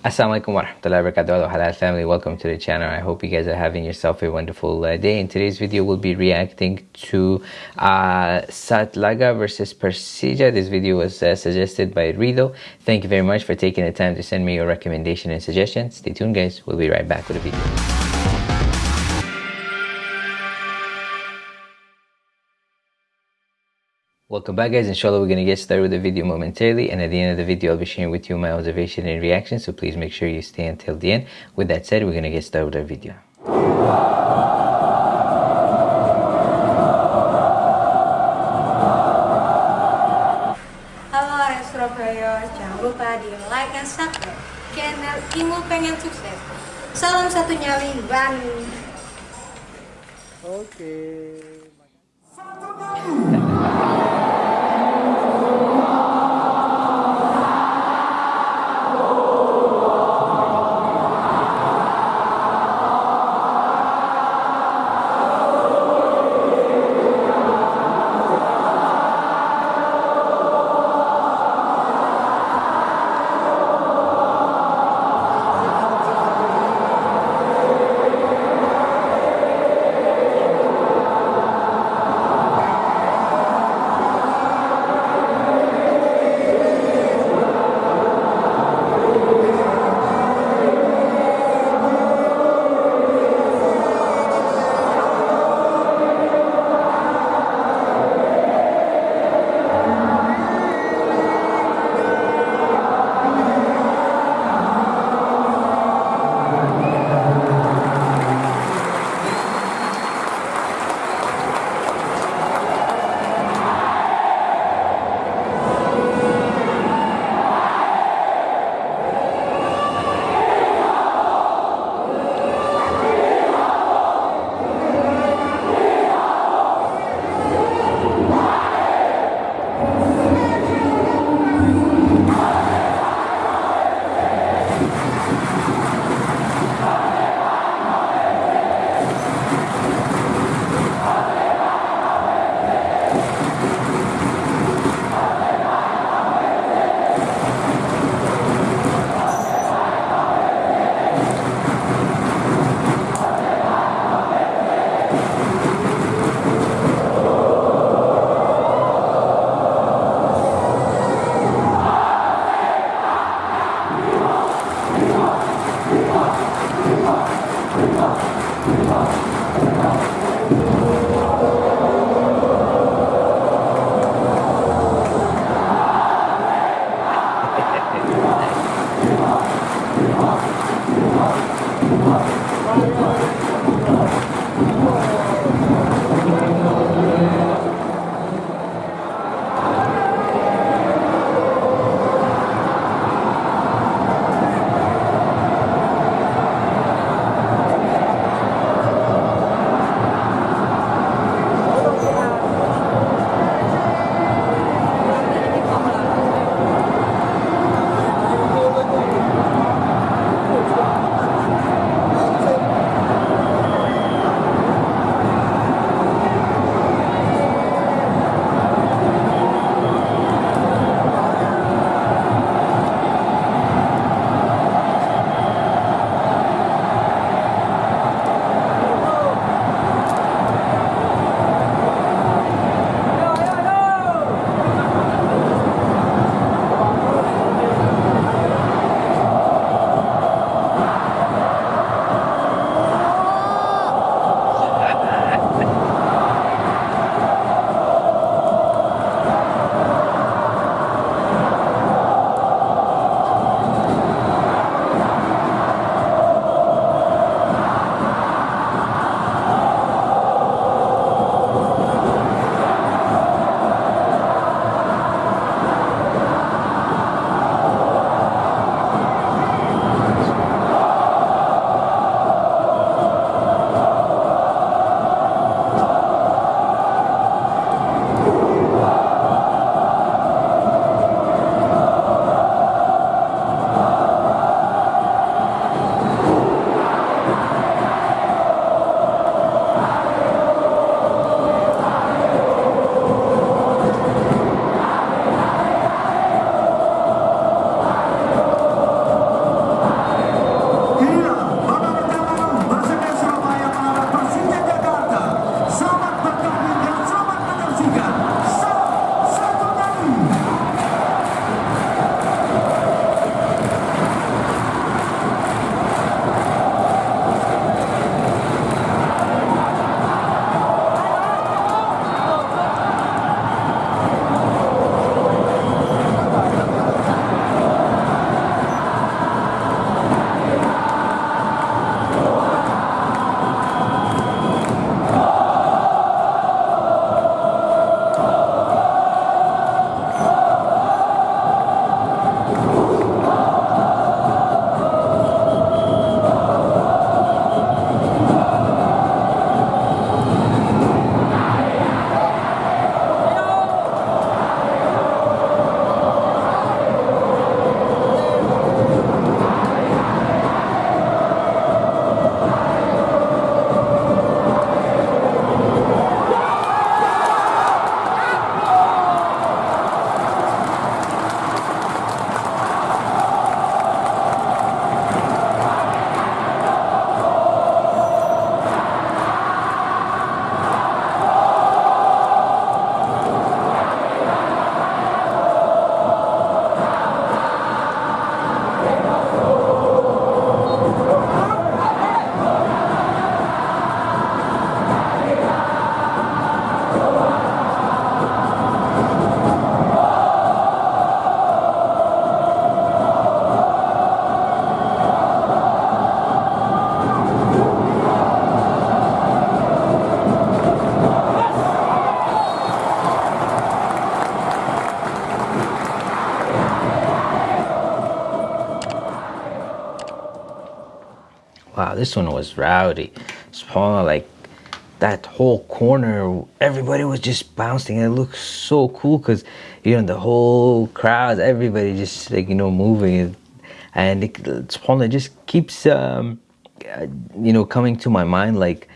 Assalamualaikum warahmatullahi wabarakatuh. Halal family. Welcome to the channel. I hope you guys are having yourself a wonderful uh, day. In today's video we'll be reacting to uh, Satlaga versus Persija. This video was uh, suggested by Rido. Thank you very much for taking the time to send me your recommendation and suggestions. Stay tuned guys. We'll be right back with the video Welcome back guys, inshallah we're going to get started with the video momentarily and at the end of the video I'll be sharing with you my observation and reaction so please make sure you stay until the end. With that said, we're going to get started with our video. Halo Area Surabaya, jangan lupa di like dan subscribe channel Imu Pengen Sukses. Salam satu nyali Bani. Oke. wow this one was rowdy. Subhanallah like that whole corner everybody was just bouncing. It looked so cool because you know the whole crowd everybody just like you know moving. And it, subhanallah just keeps um, uh, you know coming to my mind like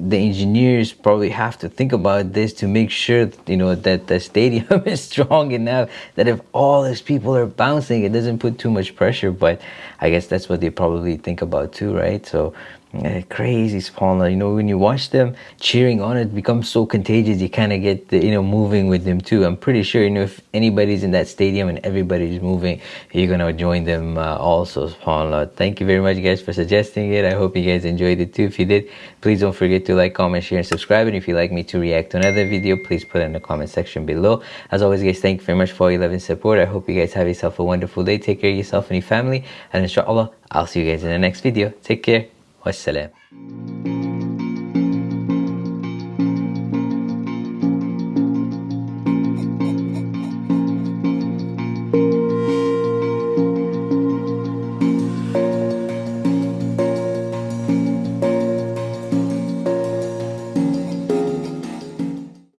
the engineers probably have to think about this to make sure you know that the stadium is strong enough that if all these people are bouncing it doesn't put too much pressure. But i guess that's what they probably think about too right? So uh, crazy subhanallah you know when you watch them cheering on it becomes so contagious you kind of get the, you know moving with them too. I'm pretty sure you know if anybody's in that stadium and everybody's moving you're gonna join them uh, also subhanallah thank you very much guys for suggesting it. I hope you guys enjoyed it too. If you did please don't forget to like comment share and subscribe. And if you'd like me to react to another video please put it in the comment section below. As always guys thank you very much for all your love and support. I hope you guys have yourself a wonderful day. Take care of yourself and your family. And inshallah i'll see you guys in the next video. Take care والسلام.